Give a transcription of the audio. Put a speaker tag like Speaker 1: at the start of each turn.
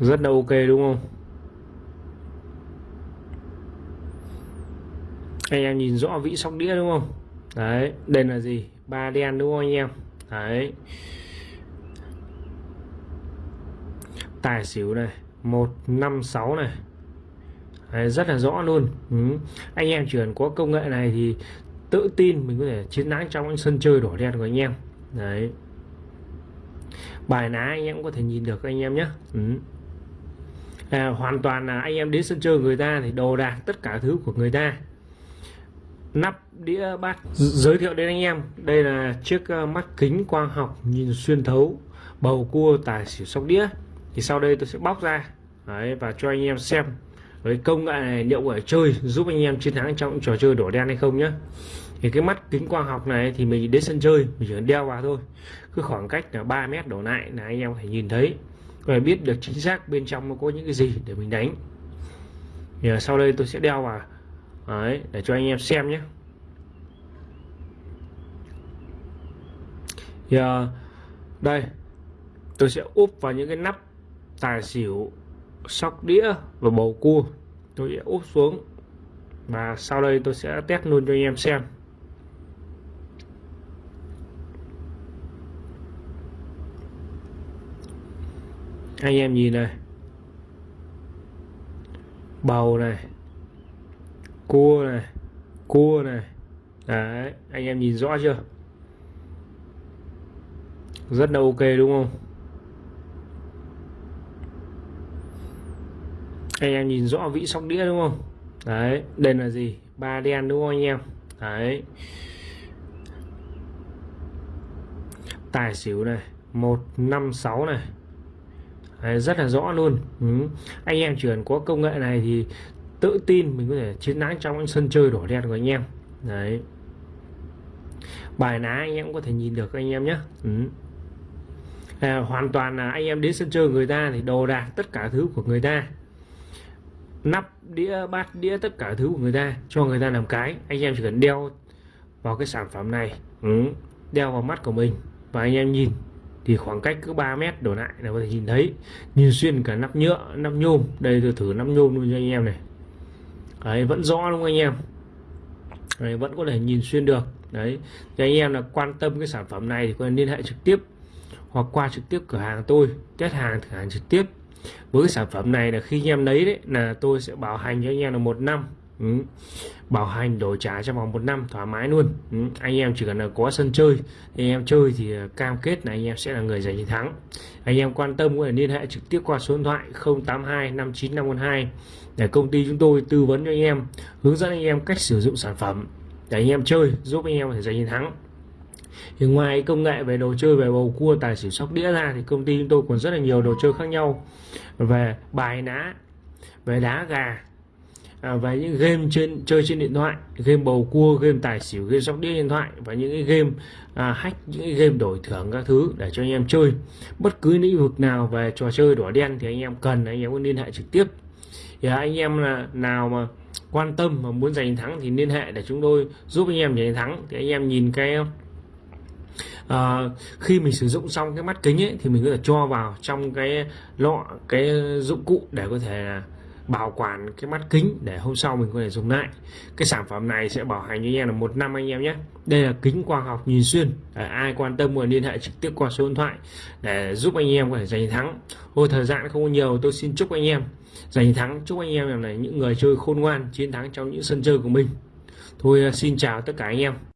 Speaker 1: rất là ok đúng không? Anh em nhìn rõ vĩ sóc đĩa đúng không? Đấy đây là gì? Ba đen đúng không anh em? Đấy. Tài xỉu này một năm sáu này. Đấy, rất là rõ luôn. Ừ. anh em chỉ cần có công nghệ này thì tự tin mình có thể chiến thắng trong những sân chơi đỏ đen của anh em. Đấy. Bài ná anh em cũng có thể nhìn được anh em nhé. Ừ à, hoàn toàn là anh em đến sân chơi người ta thì đồ đạc tất cả thứ của người ta. Nắp đĩa bát giới thiệu đến anh em. Đây là chiếc ờ, mắt kính quang học nhìn xuyên thấu bầu cua tài xỉu sóc đĩa. Thì sau đây tôi sẽ bóc ra. Đấy, và cho anh em xem với công nghệ này liệu ở chơi giúp anh em chiến thắng trong trò chơi đổ đen hay không nhé thì cái mắt kính quang học này thì mình đến sân chơi mình chỉ cần đeo vào thôi. Cứ khoảng cách là 3 mét đổ lại là anh em phải nhìn thấy và biết được chính xác bên trong nó có những cái gì để mình đánh. Thì à, sau đây tôi sẽ đeo vào. Đấy, để cho anh em xem nhé. Thì à, đây tôi sẽ úp vào những cái nắp tài xỉu sóc đĩa và bầu cua. Tôi sẽ úp xuống và sau đây tôi sẽ test luôn cho anh em xem. Anh em nhìn này. Bầu này. Cua này. Cua này. Đấy, anh em nhìn rõ chưa? Rất là ok đúng không? Anh em nhìn rõ vĩ sóc đĩa đúng không? Đấy đây là gì? Ba đen đúng không anh em? Đấy. Tài xỉu này. Một, năm, sáu này đấy, rất là rõ luôn. Ừ. anh em chỉ cần có công nghệ này thì tự tin mình có thể chiến thắng trong những sân chơi đỏ đen của anh em. Đấy. Bài ná anh em cũng có thể nhìn được anh em nhé. Ừ. à, hoàn toàn là anh em đến sân chơi người ta thì đồ đạc tất cả thứ của người ta. Nắp đĩa bát đĩa tất cả thứ của người ta cho người ta làm cái. Anh em chỉ cần đeo vào cái sản phẩm này. Ừ. đeo vào mắt của mình và anh em nhìn thì khoảng cách cứ 3 mét đổ lại là có thể nhìn thấy. Nhìn xuyên cả nắp nhựa nắp nhôm. Đây tôi thử nắp nhôm luôn cho anh em này. Đấy vẫn rõ đúng không anh em? Đấy, vẫn có thể nhìn xuyên được. Đấy thì anh em là quan tâm cái sản phẩm này thì có thể liên hệ trực tiếp hoặc qua trực tiếp cửa hàng tôi test hàng thử hàng trực tiếp. Với cái sản phẩm này là khi anh em lấy đấy là tôi sẽ bảo hành cho anh em là một năm ừ. bảo hành đổi trả trong vòng một năm, thoải mái luôn ừ. anh em chỉ cần là có sân chơi, anh em chơi thì cam kết là anh em sẽ là người giành chiến thắng anh em quan tâm có thể liên hệ trực tiếp qua số điện thoại 082 59512 để công ty chúng tôi tư vấn cho anh em, hướng dẫn anh em cách sử dụng sản phẩm để anh em chơi, giúp anh em có thể giành chiến thắng thì ngoài công nghệ về đồ chơi, về bầu cua, tài xỉu sóc đĩa ra thì công ty chúng tôi còn rất là nhiều đồ chơi khác nhau về bài ná, về đá gà à, về những game trên chơi trên điện thoại game bầu cua game tài xỉu game sóc đĩa điện thoại và những cái game à, hack những cái game đổi thưởng các thứ để cho anh em chơi. Bất cứ lĩnh vực nào về trò chơi đỏ đen thì anh em cần anh em có liên hệ trực tiếp. Thì à, anh em là nào mà quan tâm mà muốn giành thắng thì liên hệ để chúng tôi giúp anh em giành thắng. Thì anh em nhìn cái à, khi mình sử dụng xong cái mắt kính ấy thì mình có thể cho vào trong cái lọ cái dụng cụ để có thể bảo quản cái mắt kính để hôm sau mình có thể dùng lại. Cái sản phẩm này sẽ bảo hành với anh em là một năm anh em nhé. Đây là kính quang học nhìn xuyên. Để ai quan tâm muốn liên hệ trực tiếp qua số điện thoại để giúp anh em có thể giành thắng. Thôi thời gian không có nhiều, tôi xin chúc anh em giành thắng. Chúc anh em là những người chơi khôn ngoan, chiến thắng trong những sân chơi của mình. Thôi, xin chào tất cả anh em.